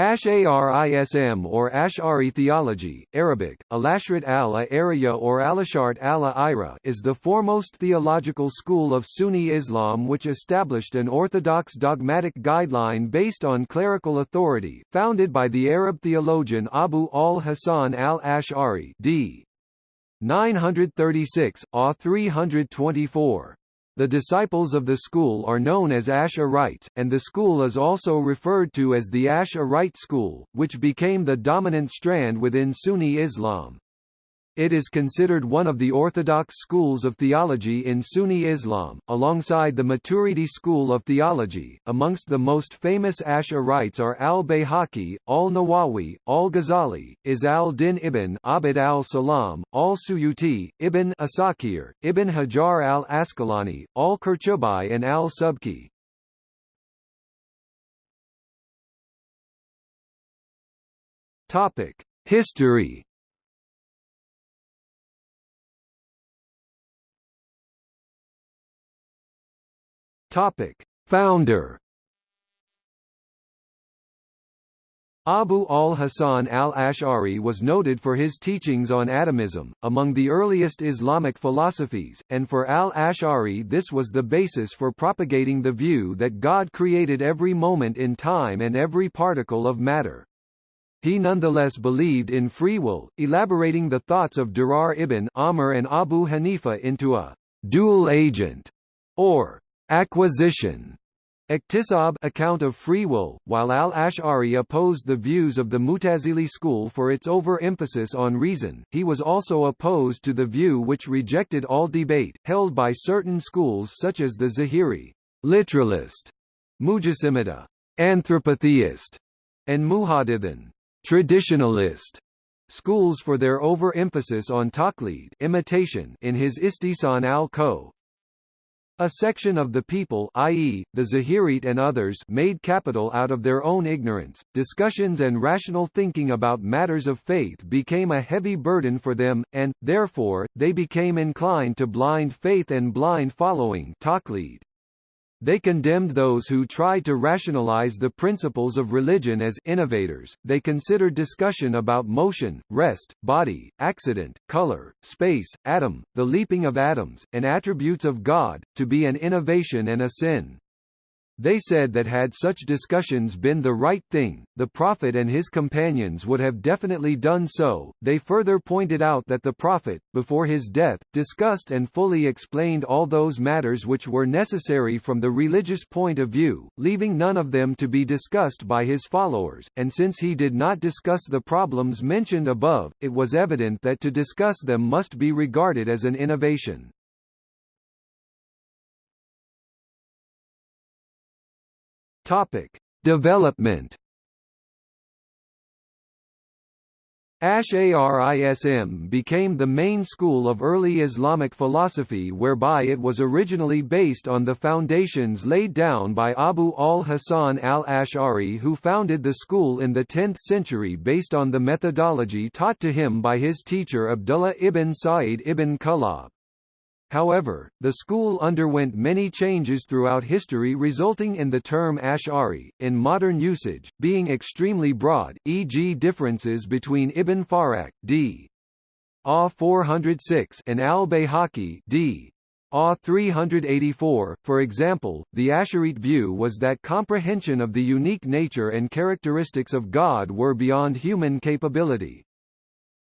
Ash'arism or Ash'ari theology, Arabic, Alashrat al-Ariya or Alashart al-Ira is the foremost theological school of Sunni Islam which established an orthodox dogmatic guideline based on clerical authority, founded by the Arab theologian Abu al-Hasan al-Ash'ari d. 936, AH 324. The disciples of the school are known as Ash'arites, and the school is also referred to as the Ash'arite school, which became the dominant strand within Sunni Islam. It is considered one of the orthodox schools of theology in Sunni Islam, alongside the Maturidi school of theology. Amongst the most famous Ash'arites are al-Bayhaqi, al-Nawawi, al-Ghazali, Izz al-Din ibn Abd al-Salam, al-Suyuti, ibn Asakir, ibn Hajar al-Asqalani, al-Qurtubi and al-Subki. History Topic: Founder Abu al-Hasan al-Ash'ari was noted for his teachings on atomism, among the earliest Islamic philosophies, and for al-Ash'ari this was the basis for propagating the view that God created every moment in time and every particle of matter. He nonetheless believed in free will, elaborating the thoughts of Dirar ibn Amr and Abu Hanifa into a dual agent, or Acquisition. Iktisab account of free will, while al-Ash'ari opposed the views of the Mutazili school for its overemphasis on reason, he was also opposed to the view which rejected all debate, held by certain schools such as the Zahiri literalist, Mujassimita anthropotheist, and Muhaddithin traditionalist schools for their overemphasis on taqlid imitation in his Istihsan al-Khawd, a section of the people i.e., the Zahirit and others made capital out of their own ignorance. Discussions and rational thinking about matters of faith became a heavy burden for them, and, therefore, they became inclined to blind faith and blind following taqlid. They condemned those who tried to rationalize the principles of religion as innovators. They considered discussion about motion, rest, body, accident, color, space, atom, the leaping of atoms, and attributes of God, to be an innovation and a sin. They said that had such discussions been the right thing, the Prophet and his companions would have definitely done so. They further pointed out that the Prophet, before his death, discussed and fully explained all those matters which were necessary from the religious point of view, leaving none of them to be discussed by his followers, and since he did not discuss the problems mentioned above, it was evident that to discuss them must be regarded as an innovation. Topic: Development. Ash'arism became the main school of early Islamic philosophy whereby it was originally based on the foundations laid down by Abu al-Hasan al-Ash'ari who founded the school in the 10th century based on the methodology taught to him by his teacher Abdullah ibn Sa'id ibn Kullab. However, the school underwent many changes throughout history resulting in the term Ash'ari, in modern usage, being extremely broad, e.g. differences between Ibn Furak d. A 406 and al-Bayhaqi d. A 384. For example, the Asharite view was that comprehension of the unique nature and characteristics of God were beyond human capability.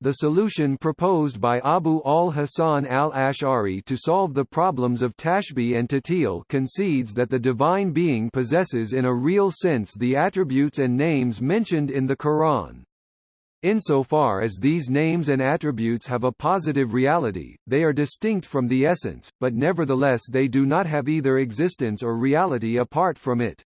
The solution proposed by Abu al-Hasan al-Ash'ari to solve the problems of tashbih and ta'til concedes that the divine being possesses in a real sense the attributes and names mentioned in the Quran. Insofar as these names and attributes have a positive reality, they are distinct from the essence, but nevertheless they do not have either existence or reality apart from it.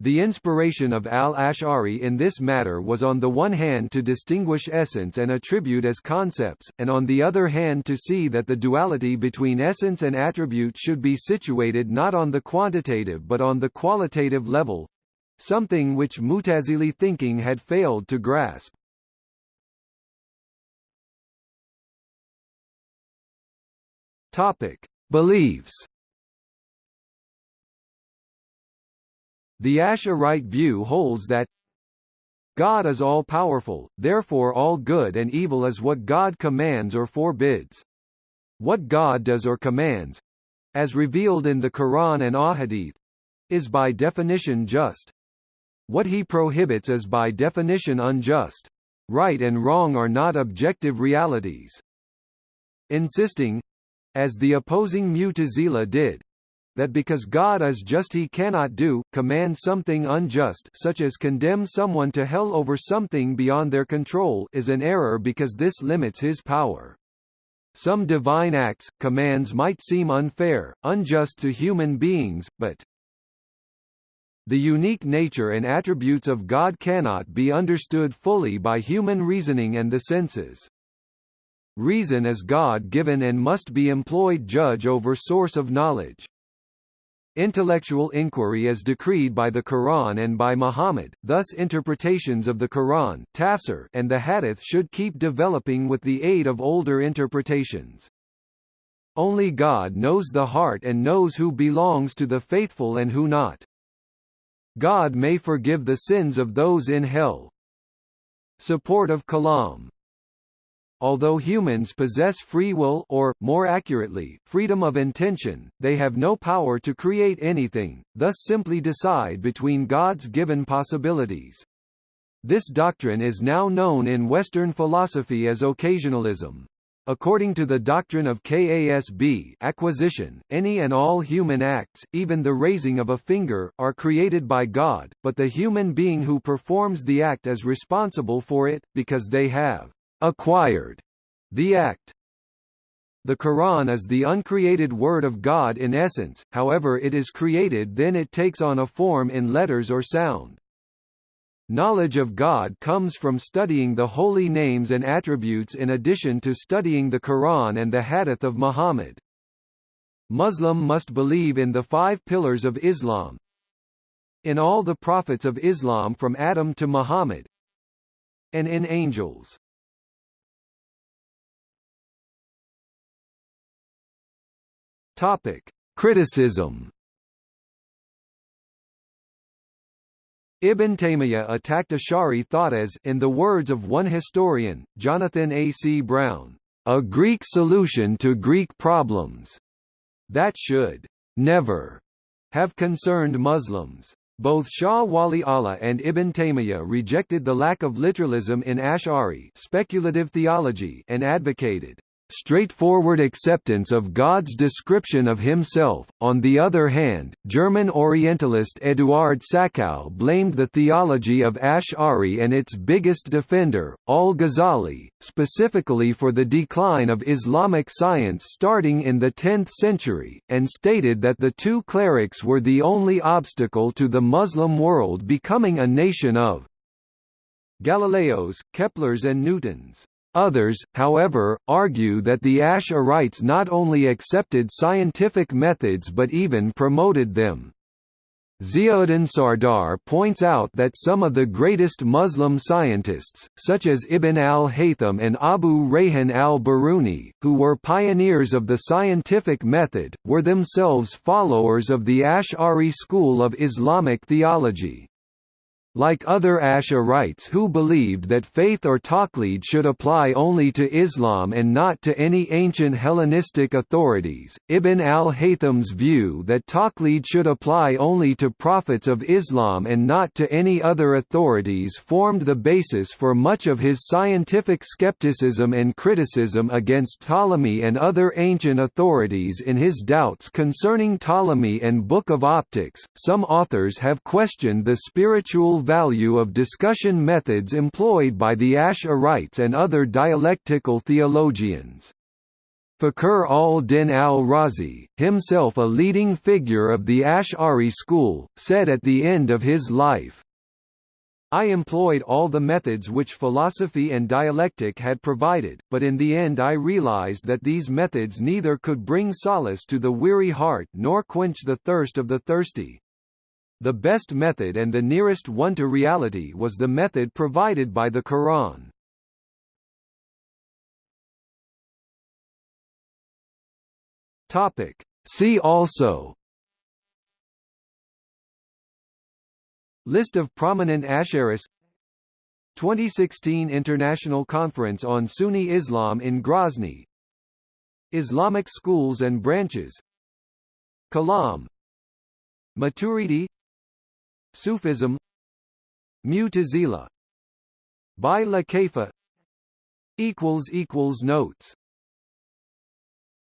The inspiration of al-Ash'ari in this matter was on the one hand to distinguish essence and attribute as concepts, and on the other hand to see that the duality between essence and attribute should be situated not on the quantitative but on the qualitative level—something which Mutazili thinking had failed to grasp. Topic: Beliefs The Ash'arite view holds that God is all-powerful, therefore all good and evil is what God commands or forbids. What God does or commands, as revealed in the Quran and Ahadith, is by definition just. What he prohibits is by definition unjust. Right and wrong are not objective realities. Insisting, as the opposing Mu'tazila did, that because God is just he cannot do, command something unjust such as condemn someone to hell over something beyond their control is an error because this limits his power. Some divine acts, commands might seem unfair, unjust to human beings, but the unique nature and attributes of God cannot be understood fully by human reasoning and the senses. Reason is God-given and must be employed judge over source of knowledge. Intellectual inquiry is decreed by the Quran and by Muhammad, thus interpretations of the Quran tafsir and the Hadith should keep developing with the aid of older interpretations. Only God knows the heart and knows who belongs to the faithful and who not. God may forgive the sins of those in hell. Support of Kalam Although humans possess free will or, more accurately, freedom of intention, they have no power to create anything, thus simply decide between God's given possibilities. This doctrine is now known in Western philosophy as occasionalism. According to the doctrine of KASB acquisition, any and all human acts, even the raising of a finger, are created by God, but the human being who performs the act is responsible for it, because they have acquired the act. The Quran is the uncreated word of God in essence, however it is created then it takes on a form in letters or sound. Knowledge of God comes from studying the holy names and attributes in addition to studying the Quran and the Hadith of Muhammad. Muslim must believe in the five pillars of Islam, in all the prophets of Islam from Adam to Muhammad, and in angels. Topic: Criticism. Ibn Taymiyyah attacked Ash'ari thought as, in the words of one historian, Jonathan A. C. Brown, a Greek solution to Greek problems that should never have concerned Muslims. Both Shah Wali Allah and Ibn Taymiyyah rejected the lack of literalism in Ash'ari speculative theology and advocated straightforward acceptance of God's description of himself. On the other hand, German Orientalist Eduard Sachau blamed the theology of Ash'ari and its biggest defender, al-Ghazali, specifically for the decline of Islamic science starting in the 10th century, and stated that the two clerics were the only obstacle to the Muslim world becoming a nation of Galileos, Keplers and Newtons. Others, however, argue that the Ash'arites not only accepted scientific methods but even promoted them. Ziauddin Sardar points out that some of the greatest Muslim scientists, such as Ibn al-Haytham and Abu Rayhan al-Biruni, who were pioneers of the scientific method, were themselves followers of the Ash'ari school of Islamic theology. Like other Ash'arites who believed that faith or taqlid should apply only to Islam and not to any ancient Hellenistic authorities, Ibn al-Haytham's view that taqlid should apply only to prophets of Islam and not to any other authorities formed the basis for much of his scientific skepticism and criticism against Ptolemy and other ancient authorities in his doubts concerning Ptolemy and Book of Optics. Some authors have questioned the spiritual value of discussion methods employed by the Ash'arites and other dialectical theologians. Fakhr al-Din al-Razi, himself a leading figure of the Ash'ari school, said at the end of his life, I employed all the methods which philosophy and dialectic had provided, but in the end I realized that these methods neither could bring solace to the weary heart nor quench the thirst of the thirsty. The best method and the nearest one to reality was the method provided by the Quran. Topic. See also. List of prominent Ash'aris. 2016 International Conference on Sunni Islam in Grozny Islamic schools and branches. Kalam. Maturidi Sufism Mu'tazila Bila Kayfa Notes